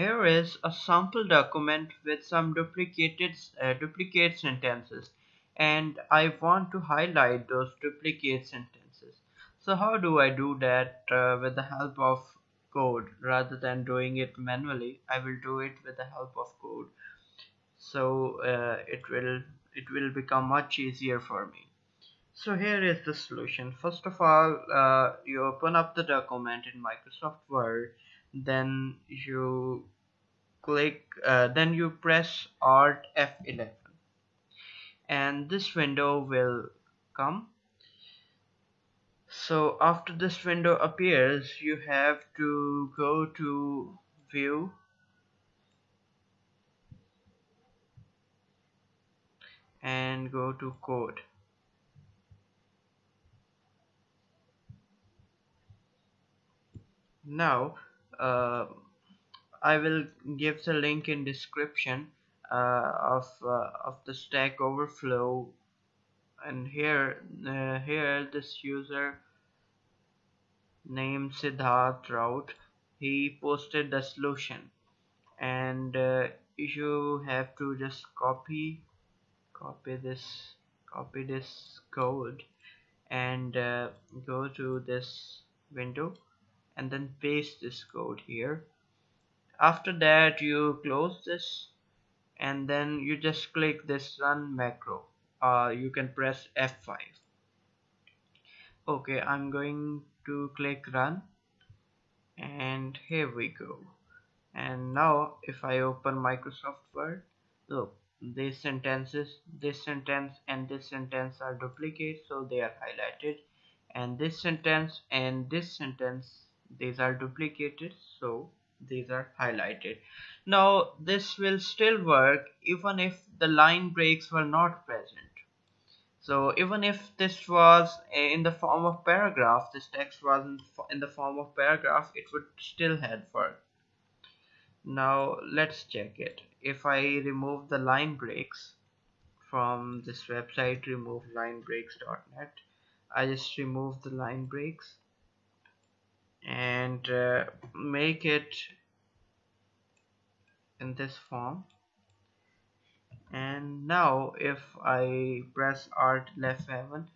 Here is a sample document with some duplicated uh, duplicate sentences. And I want to highlight those duplicate sentences. So how do I do that uh, with the help of code? Rather than doing it manually I will do it with the help of code. So uh, it will it will become much easier for me. So here is the solution. First of all uh, you open up the document in Microsoft Word then you click uh, then you press alt F11 and this window will come. So after this window appears you have to go to view. And go to code. Now uh, I will give the link in description uh, of uh, of the Stack Overflow. And here uh, here this user named Siddharth Rout he posted the solution. And uh, you have to just copy copy this copy this code and uh, go to this window and then paste this code here. After that you close this and then you just click this run macro. Uh, you can press F5 okay I'm going to click run and here we go. And now if I open Microsoft Word look these sentences this sentence and this sentence are duplicate so they are highlighted. And this sentence and this sentence these are duplicated so these are highlighted. Now this will still work even if the line breaks were not present. So even if this was in the form of paragraph this text wasn't in the form of paragraph it would still have worked. Now let's check it. If I remove the line breaks from this website remove linebreaks.net I just remove the line breaks and uh, make it in this form. And now if I press alt F11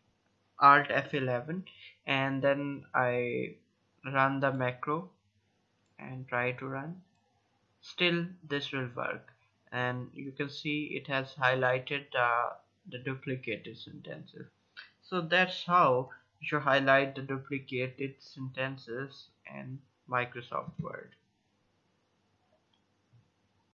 alt F11 and then I run the macro and try to run still this will work. And you can see it has highlighted uh, the duplicated sentences so that's how you should highlight the duplicated sentences in Microsoft Word